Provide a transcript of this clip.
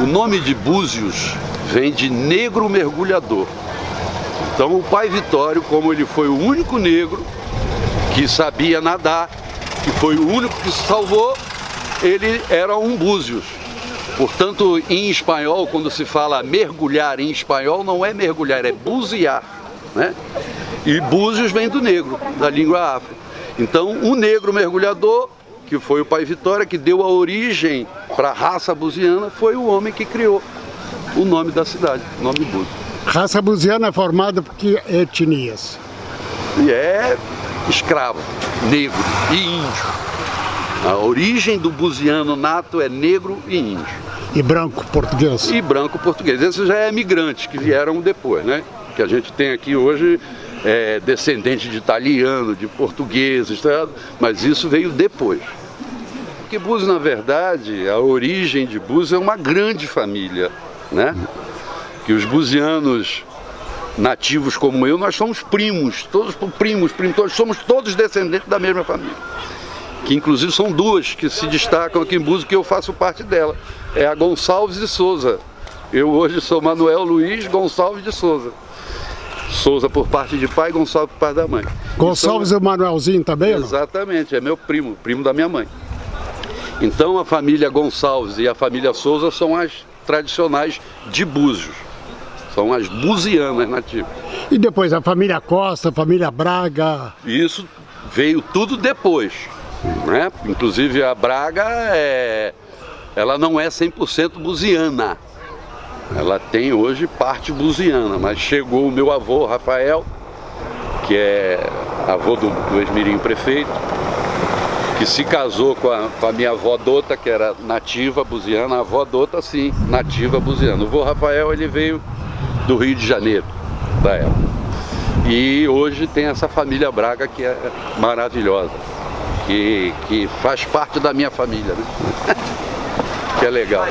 O nome de Búzios vem de negro mergulhador. Então o pai Vitório, como ele foi o único negro que sabia nadar, que foi o único que se salvou, ele era um Búzios. Portanto, em espanhol, quando se fala mergulhar em espanhol, não é mergulhar, é buzear. Né? E Búzios vem do negro, da língua afro. Então, o negro mergulhador que foi o pai Vitória, que deu a origem para a raça buziana, foi o homem que criou o nome da cidade, o nome Búzios. Raça buziana é formada por que etnias? E é escravo, negro e índio. A origem do buziano nato é negro e índio. E branco português? E branco português. Esses já é migrantes que vieram depois, né? Que a gente tem aqui hoje é, descendente de italiano, de portugueses, tá? mas isso veio depois. Porque Búzios, na verdade, a origem de Búzios é uma grande família, né? Que os buzianos nativos como eu, nós somos primos, todos primos, primos, todos, somos todos descendentes da mesma família. Que inclusive são duas que se destacam aqui em Búzios, que eu faço parte dela. É a Gonçalves de Souza. Eu hoje sou Manuel Luiz Gonçalves de Souza. Souza por parte de pai, Gonçalves por parte da mãe. Gonçalves então, e o Manuelzinho também? Exatamente, é meu primo, primo da minha mãe. Então a família Gonçalves e a família Souza são as tradicionais de Búzios. São as buzianas nativas. E depois a família Costa, a família Braga? Isso veio tudo depois. Né? Inclusive a Braga, é... ela não é 100% buziana. Ela tem hoje parte buziana, mas chegou o meu avô, Rafael, que é avô do, do ex-mirim prefeito, que se casou com a, com a, minha avó Dota, que era nativa buziana, a avó Dota sim, nativa buziana. O avô Rafael ele veio do Rio de Janeiro, da época. E hoje tem essa família Braga que é maravilhosa, que, que faz parte da minha família, né? que é legal.